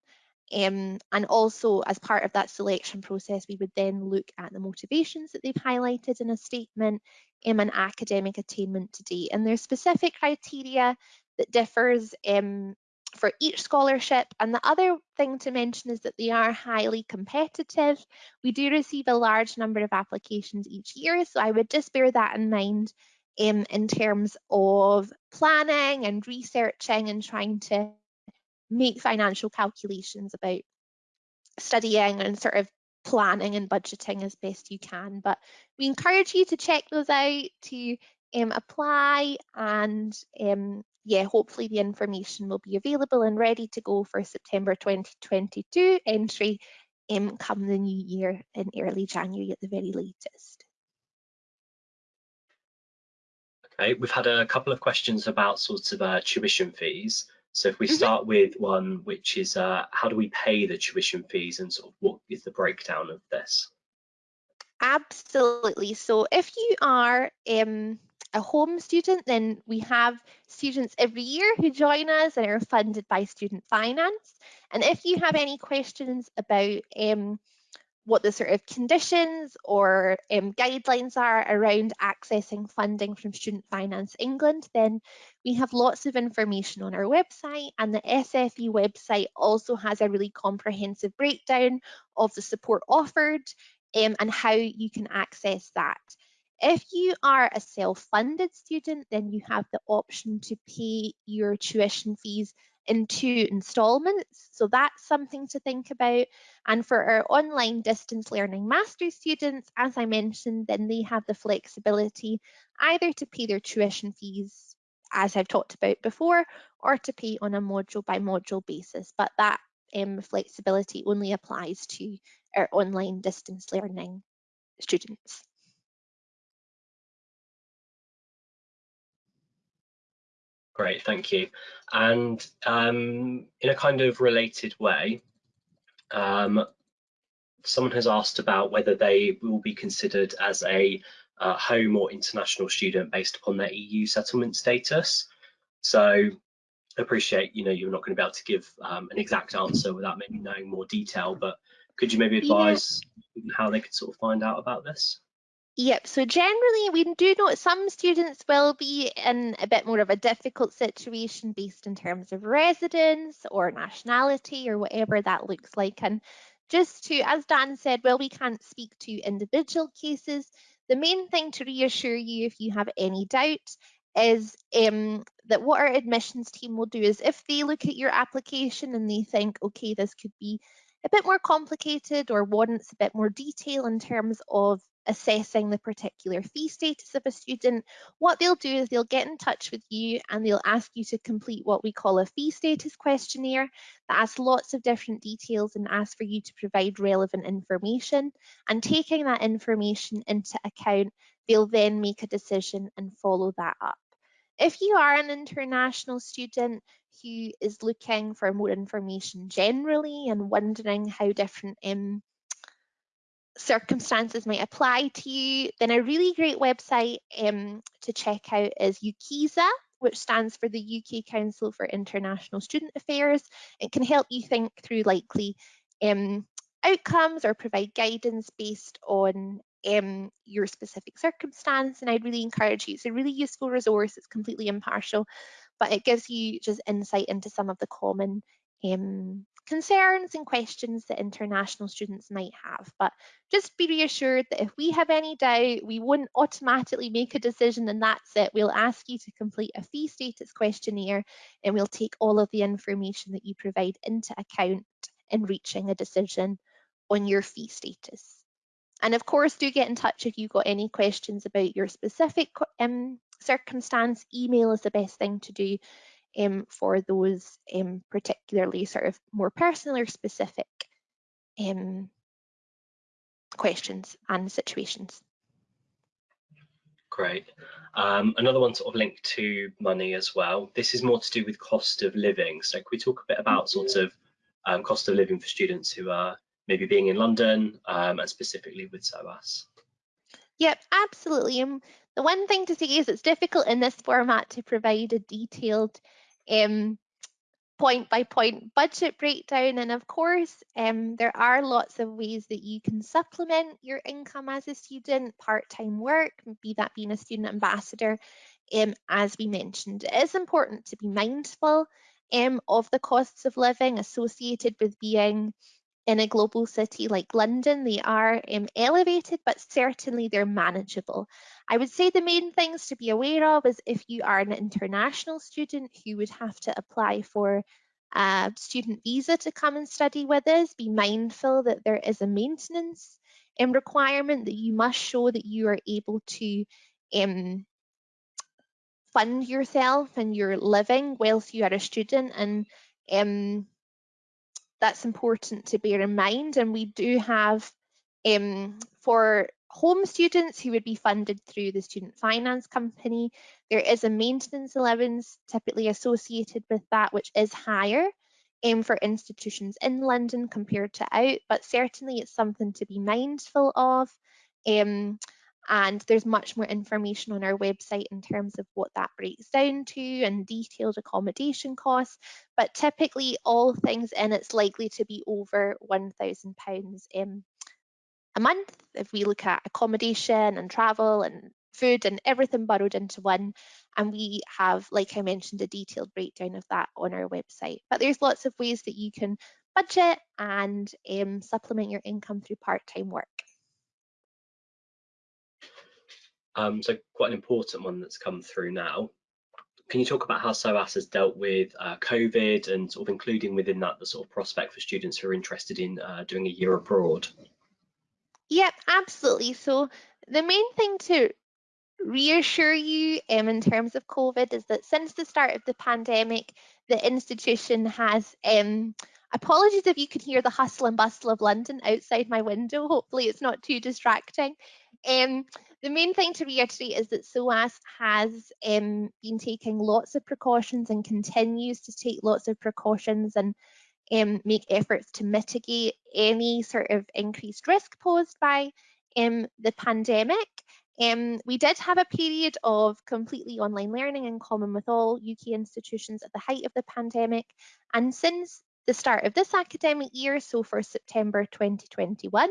um, and also as part of that selection process, we would then look at the motivations that they've highlighted in a statement um, and academic attainment to date. And there's specific criteria that differs um, for each scholarship. And the other thing to mention is that they are highly competitive. We do receive a large number of applications each year, so I would just bear that in mind um, in terms of planning and researching and trying to make financial calculations about studying and sort of planning and budgeting as best you can. But we encourage you to check those out, to um, apply and um, yeah, hopefully the information will be available and ready to go for September 2022 entry um, come the new year in early January at the very latest. Okay, we've had a couple of questions about sorts of uh, tuition fees. So if we mm-hmm. start with one which is uh, how do we pay the tuition fees and sort of what is the breakdown of this? Absolutely. So if you are um, a home student, then we have students every year who join us and are funded by Student Finance. And if you have any questions about um, what the sort of conditions or um, guidelines are around accessing funding from Student Finance England, then we have lots of information on our website and the SFE website also has a really comprehensive breakdown of the support offered um, and how you can access that. If you are a self-funded student, then you have the option to pay your tuition fees in two instalments. So that's something to think about. And for our online distance learning master's students, as I mentioned, then they have the flexibility either to pay their tuition fees, as I've talked about before, or to pay on a module by module basis. But that um, flexibility only applies to our online distance learning students. Great, thank you. And um, in a kind of related way, um, someone has asked about whether they will be considered as a uh, home or international student based upon their EU settlement status. So appreciate, you know, you're not going to be able to give um, an exact answer without maybe knowing more detail, but could you maybe advise yeah. how they could sort of find out about this? Yep, so generally we do know some students will be in a bit more of a difficult situation based in terms of residence or nationality or whatever that looks like. And just to, as Dan said, well, we can't speak to individual cases. The main thing to reassure you if you have any doubt is um, that what our admissions team will do is if they look at your application and they think, okay, this could be a bit more complicated or warrants a bit more detail in terms of assessing the particular fee status of a student, what they'll do is they'll get in touch with you and they'll ask you to complete what we call a fee status questionnaire that asks lots of different details and asks for you to provide relevant information. And taking that information into account, they'll then make a decision and follow that up. If you are an international student who is looking for more information generally and wondering how different um, circumstances might apply to you, then a really great website um, to check out is UKCISA, which stands for the UK Council for International Student Affairs. It can help you think through likely um, outcomes or provide guidance based on um, your specific circumstance. And I'd really encourage you. It's a really useful resource. It's completely impartial, but it gives you just insight into some of the common um, concerns and questions that international students might have. But just be reassured that if we have any doubt, we won't automatically make a decision and that's it. We'll ask you to complete a fee status questionnaire and we'll take all of the information that you provide into account in reaching a decision on your fee status. And of course, do get in touch if you've got any questions about your specific um, circumstance. Email is the best thing to do um, for those um, particularly sort of more personal or specific um, questions and situations. Great. Um, another one sort of linked to money as well. This is more to do with cost of living. So can we talk a bit about sort of um, cost of living for students who are maybe being in London um, and specifically with SOAS? Yep, absolutely. Um, the one thing to say is it's difficult in this format to provide a detailed um, point by point budget breakdown. And of course, um, there are lots of ways that you can supplement your income as a student, part-time work, be that being a student ambassador, um, as we mentioned. It is important to be mindful um, of the costs of living associated with being in a global city like London, they are um, elevated, but certainly they're manageable. I would say the main things to be aware of is if you are an international student who would have to apply for a student visa to come and study with us, be mindful that there is a maintenance um, requirement that you must show that you are able to um, fund yourself and your living whilst you are a student and um, that's important to bear in mind. And we do have um, for home students who would be funded through the student finance company, there is a maintenance allowance typically associated with that, which is higher um, for institutions in London compared to out, but certainly it's something to be mindful of. Um, and there's much more information on our website in terms of what that breaks down to and detailed accommodation costs. But typically all things in it's likely to be over £1,000 um, a month if we look at accommodation and travel and food and everything burrowed into one. And we have, like I mentioned, a detailed breakdown of that on our website. But there's lots of ways that you can budget and um, supplement your income through part-time work. Um, so quite an important one that's come through now. Can you talk about how SOAS has dealt with uh, COVID and sort of including within that the sort of prospect for students who are interested in uh, doing a year abroad? Yep, absolutely. So the main thing to reassure you um, in terms of COVID is that since the start of the pandemic, the institution has um, apologies if you can hear the hustle and bustle of London outside my window. Hopefully it's not too distracting. Um, the main thing to reiterate is that SOAS has um, been taking lots of precautions and continues to take lots of precautions and um, make efforts to mitigate any sort of increased risk posed by um, the pandemic. Um, we did have a period of completely online learning in common with all UK institutions at the height of the pandemic. And since the start of this academic year, so for September 2021,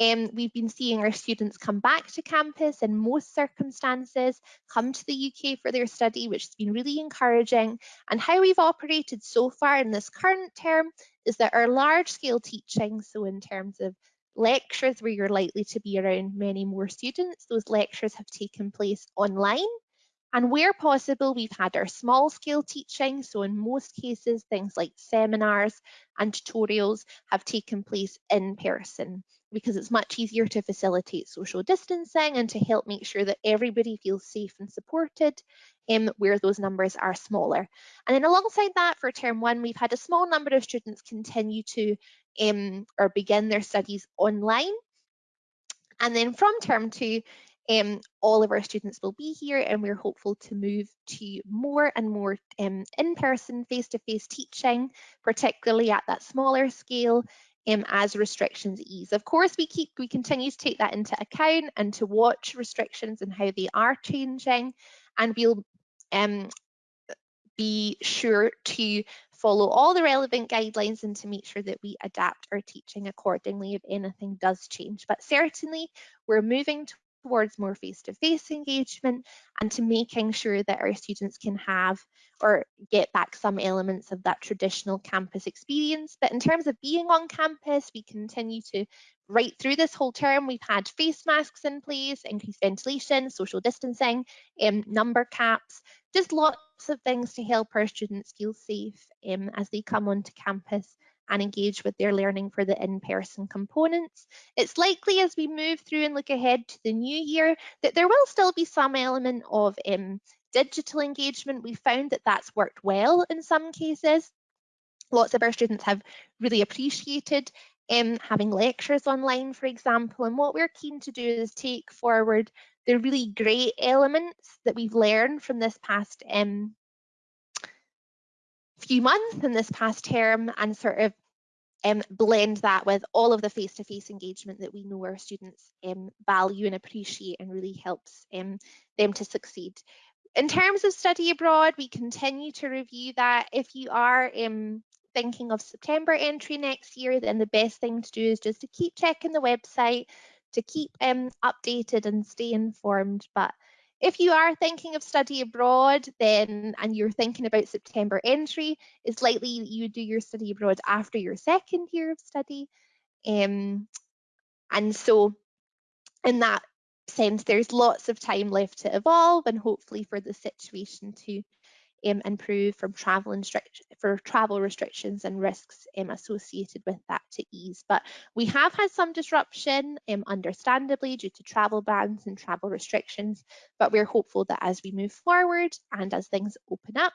um, we've been seeing our students come back to campus in most circumstances, come to the UK for their study, which has been really encouraging. And how we've operated so far in this current term is that our large scale teaching, so in terms of lectures where you're likely to be around many more students, those lectures have taken place online. And where possible, we've had our small scale teaching. So in most cases, things like seminars and tutorials have taken place in person because it's much easier to facilitate social distancing and to help make sure that everybody feels safe and supported um, where those numbers are smaller. And then alongside that, for term one, we've had a small number of students continue to um, or begin their studies online. And then from term two, um, all of our students will be here and we're hopeful to move to more and more um, in-person, face-to-face teaching, particularly at that smaller scale um, as restrictions ease. Of course, we keep we continue to take that into account and to watch restrictions and how they are changing, and we'll um, be sure to follow all the relevant guidelines and to make sure that we adapt our teaching accordingly if anything does change. But certainly, we're moving towards more face-to-face -face engagement and to making sure that our students can have or get back some elements of that traditional campus experience. But in terms of being on campus, we continue to right through this whole term, we've had face masks in place, increased ventilation, social distancing, um, number caps, just lots of things to help our students feel safe um, as they come onto campus and engage with their learning for the in-person components. It's likely as we move through and look ahead to the new year that there will still be some element of um, digital engagement. We found that that's worked well in some cases. Lots of our students have really appreciated um, having lectures online, for example. And what we're keen to do is take forward the really great elements that we've learned from this past um, few months in this past term and sort of um, blend that with all of the face-to-face -face engagement that we know our students um, value and appreciate and really helps um, them to succeed. In terms of study abroad, we continue to review that. If you are um, thinking of September entry next year, then the best thing to do is just to keep checking the website, to keep um, updated and stay informed. But if you are thinking of study abroad, then and you're thinking about September entry, it's likely that you do your study abroad after your second year of study. Um, and so in that sense, there's lots of time left to evolve and hopefully for the situation to um, improve from travel for travel restrictions and risks um, associated with that to ease. But we have had some disruption, um, understandably, due to travel bans and travel restrictions. But we're hopeful that as we move forward and as things open up,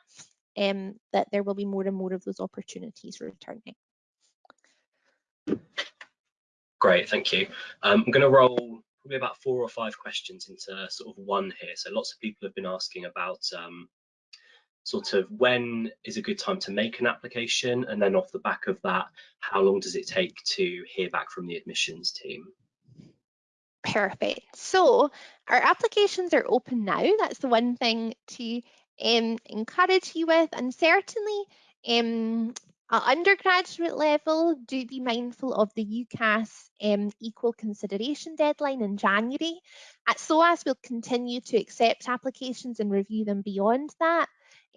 um, that there will be more and more of those opportunities returning. Great, thank you. Um, I'm going to roll probably about four or five questions into sort of one here. So lots of people have been asking about um, sort of when is a good time to make an application? And then off the back of that how long does it take to hear back from the admissions team? Perfect. So our applications are open now. That's the one thing to um, encourage you with. And certainly um, at undergraduate level, do be mindful of the UCAS um, equal consideration deadline in January. At SOAS, we'll continue to accept applications and review them beyond that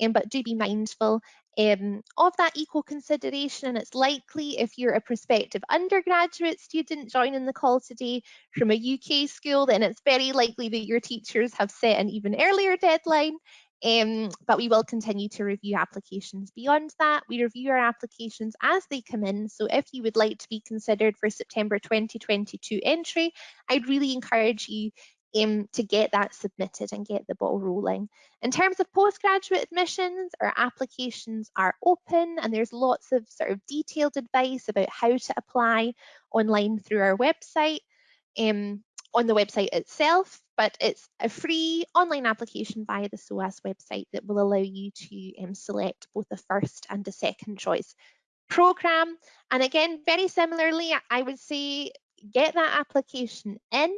um, but do be mindful um, of that equal consideration. And it's likely if you're a prospective undergraduate student joining the call today from a UK school, then it's very likely that your teachers have set an even earlier deadline. Um, but we will continue to review applications beyond that. We review our applications as they come in. So if you would like to be considered for September 2022 entry, I'd really encourage you um, to get that submitted and get the ball rolling. In terms of postgraduate admissions, our applications are open and there's lots of sort of detailed advice about how to apply online through our website, um, on the website itself, but it's a free online application via the SOAS website that will allow you to um, select both a first and a second choice program. And again, very similarly, I would say get that application in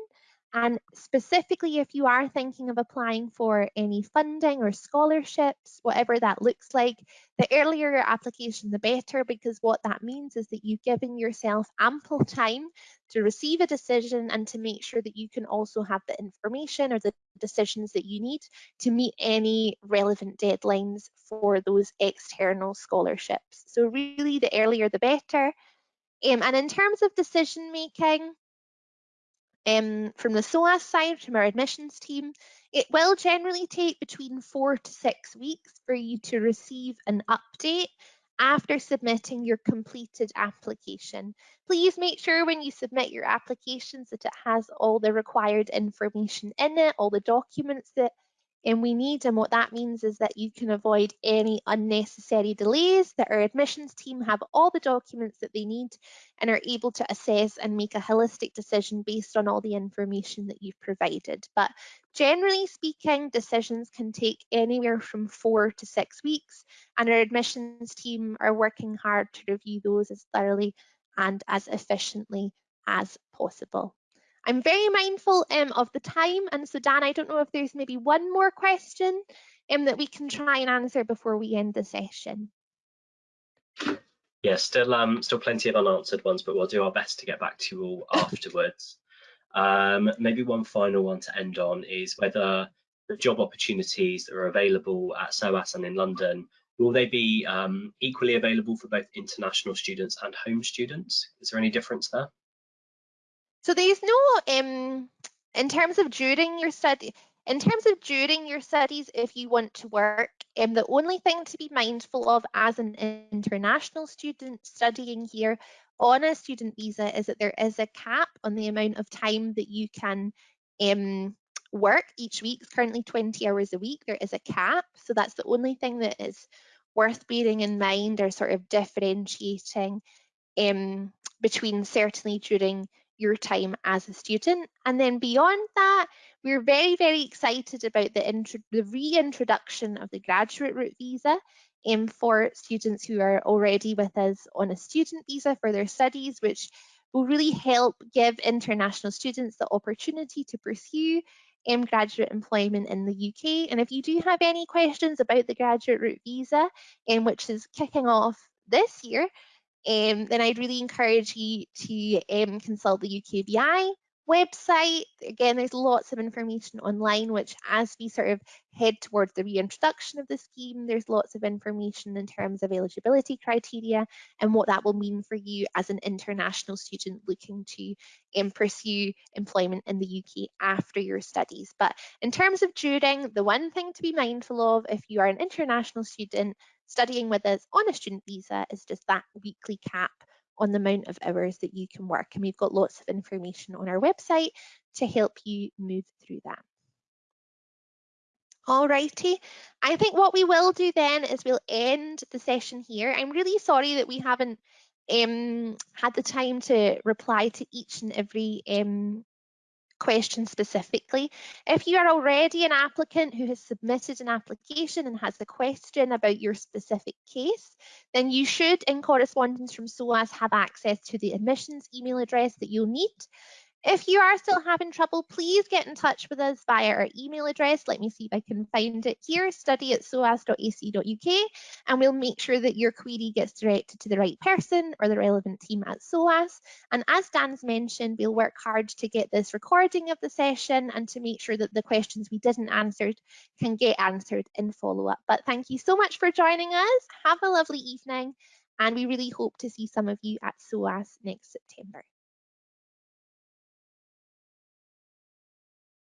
and specifically, if you are thinking of applying for any funding or scholarships, whatever that looks like, the earlier your application, the better, because what that means is that you've given yourself ample time to receive a decision and to make sure that you can also have the information or the decisions that you need to meet any relevant deadlines for those external scholarships. So really, the earlier the better. Um, and in terms of decision making, um, from the SOAS side, from our admissions team, it will generally take between four to six weeks for you to receive an update after submitting your completed application. Please make sure when you submit your applications that it has all the required information in it, all the documents that and we need. And what that means is that you can avoid any unnecessary delays, that our admissions team have all the documents that they need and are able to assess and make a holistic decision based on all the information that you've provided. But generally speaking, decisions can take anywhere from four to six weeks, and our admissions team are working hard to review those as thoroughly and as efficiently as possible. I'm very mindful um, of the time. And so Dan, I don't know if there's maybe one more question um, that we can try and answer before we end the session. Yeah, still um, still plenty of unanswered ones, but we'll do our best to get back to you all afterwards. Um, maybe one final one to end on is whether the job opportunities that are available at SOAS and in London, will they be um, equally available for both international students and home students? Is there any difference there? So there's no, um, in terms of during your study, in terms of during your studies, if you want to work, um, the only thing to be mindful of as an international student studying here on a student visa is that there is a cap on the amount of time that you can um, work each week. It's currently 20 hours a week. There is a cap. So that's the only thing that is worth bearing in mind or sort of differentiating um, between certainly during your time as a student. And then beyond that, we're very, very excited about the, the reintroduction of the graduate route visa um, for students who are already with us on a student visa for their studies, which will really help give international students the opportunity to pursue um, graduate employment in the UK. And if you do have any questions about the graduate route visa, um, which is kicking off this year, um, then I'd really encourage you to um, consult the UKVI website. Again, there's lots of information online, which as we sort of head towards the reintroduction of the scheme, there's lots of information in terms of eligibility criteria and what that will mean for you as an international student looking to um, pursue employment in the UK after your studies. But in terms of during, the one thing to be mindful of if you are an international student studying with us on a student visa is just that weekly cap on the amount of hours that you can work. And we've got lots of information on our website to help you move through that. Alrighty, I think what we will do then is we'll end the session here. I'm really sorry that we haven't um, had the time to reply to each and every um, question specifically. If you are already an applicant who has submitted an application and has a question about your specific case, then you should, in correspondence from SOAS, have access to the admissions email address that you'll need. If you are still having trouble, please get in touch with us via our email address. Let me see if I can find it here, study at soas.ac.uk, and we'll make sure that your query gets directed to the right person or the relevant team at SOAS. And as Dan's mentioned, we'll work hard to get this recording of the session and to make sure that the questions we didn't answer can get answered in follow-up. But thank you so much for joining us. Have a lovely evening, and we really hope to see some of you at SOAS next September.